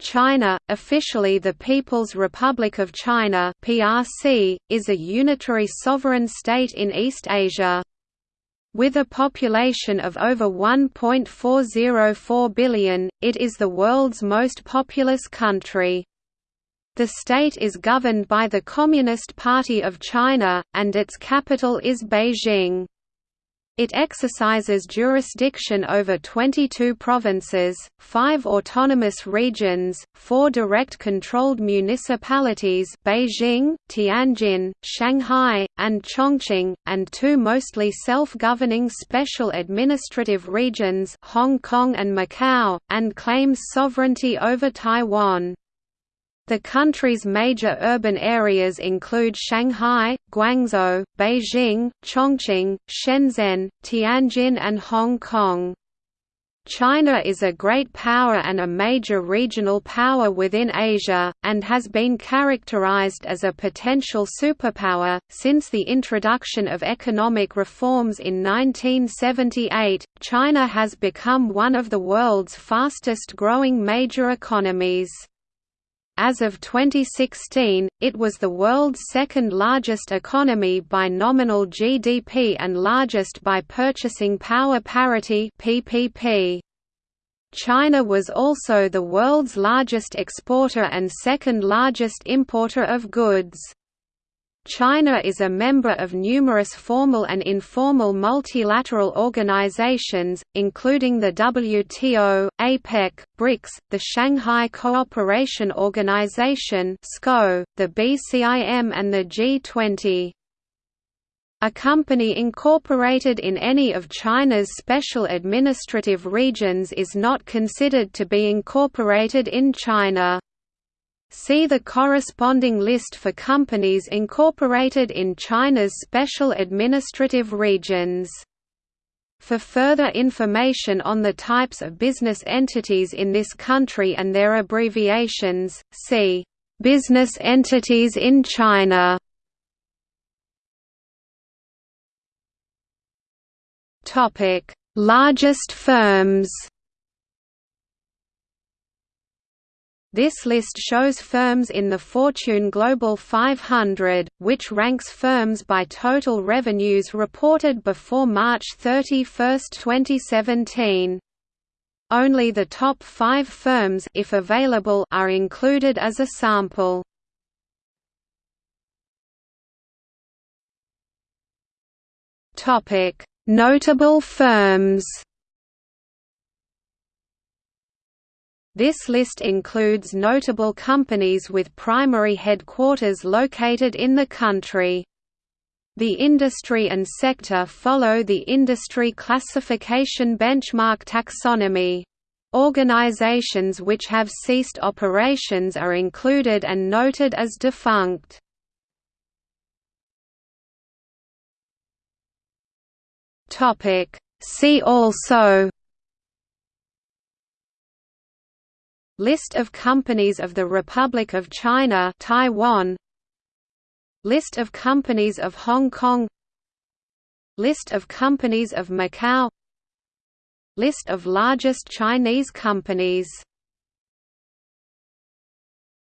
China, officially the People's Republic of China (PRC), is a unitary sovereign state in East Asia. With a population of over 1.404 billion, it is the world's most populous country. The state is governed by the Communist Party of China, and its capital is Beijing. It exercises jurisdiction over 22 provinces, 5 autonomous regions, 4 direct-controlled municipalities Beijing, Tianjin, Shanghai, and Chongqing, and two mostly self-governing special administrative regions Hong Kong and Macau, and claims sovereignty over Taiwan. The country's major urban areas include Shanghai, Guangzhou, Beijing, Chongqing, Shenzhen, Tianjin and Hong Kong. China is a great power and a major regional power within Asia, and has been characterized as a potential superpower. Since the introduction of economic reforms in 1978, China has become one of the world's fastest growing major economies. As of 2016, it was the world's second largest economy by nominal GDP and largest by purchasing power parity (PPP). China was also the world's largest exporter and second largest importer of goods. China is a member of numerous formal and informal multilateral organizations, including the WTO, APEC, BRICS, the Shanghai Cooperation Organization the BCIM and the G20. A company incorporated in any of China's special administrative regions is not considered to be incorporated in China. See the corresponding list for companies incorporated in China's special administrative regions. For further information on the types of business entities in this country and their abbreviations, see Business entities in China. Topic: Largest firms. This list shows firms in the Fortune Global 500, which ranks firms by total revenues reported before March 31, 2017. Only the top five firms if available are included as a sample. Notable firms This list includes notable companies with primary headquarters located in the country. The industry and sector follow the industry classification benchmark taxonomy. Organizations which have ceased operations are included and noted as defunct. See also List of companies of the Republic of China Taiwan. List of companies of Hong Kong. List of companies of Macau. List of largest Chinese companies